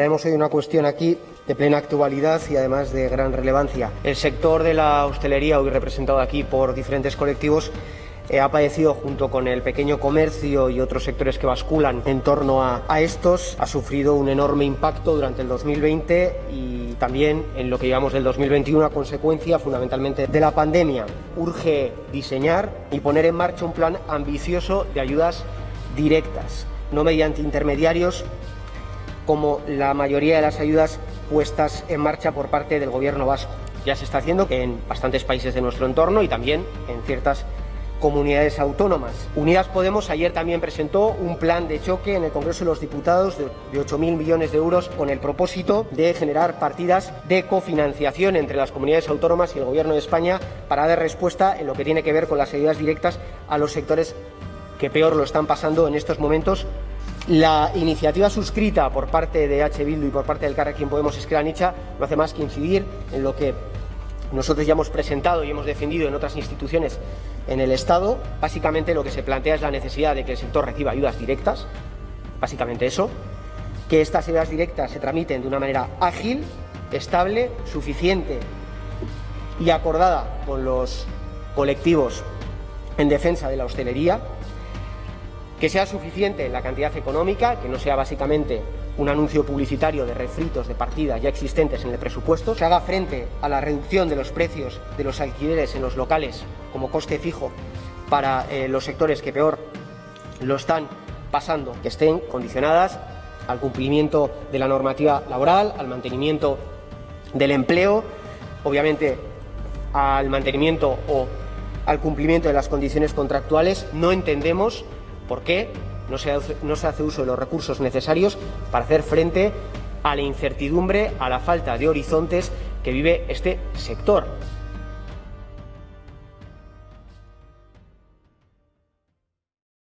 Traemos hoy una cuestión aquí de plena actualidad y además de gran relevancia. El sector de la hostelería, hoy representado aquí por diferentes colectivos, eh, ha padecido junto con el pequeño comercio y otros sectores que basculan en torno a, a, estos, ha sufrido un enorme impacto durante el 2020 y también en lo que llevamos del 2021 a consecuencia fundamentalmente de la pandemia. Urge diseñar y poner en marcha un plan ambicioso de ayudas directas, no mediante intermediarios como la mayoría de las ayudas puestas en marcha por parte del gobierno vasco. Ya se está haciendo en bastantes países de nuestro entorno y también en ciertas comunidades autónomas. Unidas Podemos ayer también presentó un plan de choque en el Congreso de los Diputados de, de 8.000 millones de euros con el propósito de generar partidas de cofinanciación entre las comunidades autónomas y el Gobierno de España para dar respuesta en lo que tiene que ver con las ayudas directas a los sectores que peor lo están pasando en estos momentos. La iniciativa suscrita por parte de H. Bildu y por parte del Carrequín Podemos Esquerra Nicha no hace más que incidir en lo que nosotros ya hemos presentado y hemos defendido en otras instituciones en el Estado. Básicamente lo que se plantea es la necesidad de que el sector reciba ayudas directas, básicamente eso, que estas ayudas directas se tramiten de una manera ágil, estable, suficiente y acordada con los colectivos en defensa de la hostelería, que sea suficiente la cantidad económica, que no sea básicamente un anuncio publicitario de refritos de partidas ya existentes en el presupuesto, que haga frente a la reducción de los precios de los alquileres en los locales como coste fijo para eh, los sectores que peor lo están pasando, que estén condicionadas al cumplimiento de la normativa laboral, al mantenimiento del empleo, obviamente al mantenimiento o al cumplimiento de las condiciones contractuales. No entendemos ¿Por qué no se, hace, no se hace uso de los recursos necesarios para hacer frente a la incertidumbre, a la falta de horizontes que vive este sector?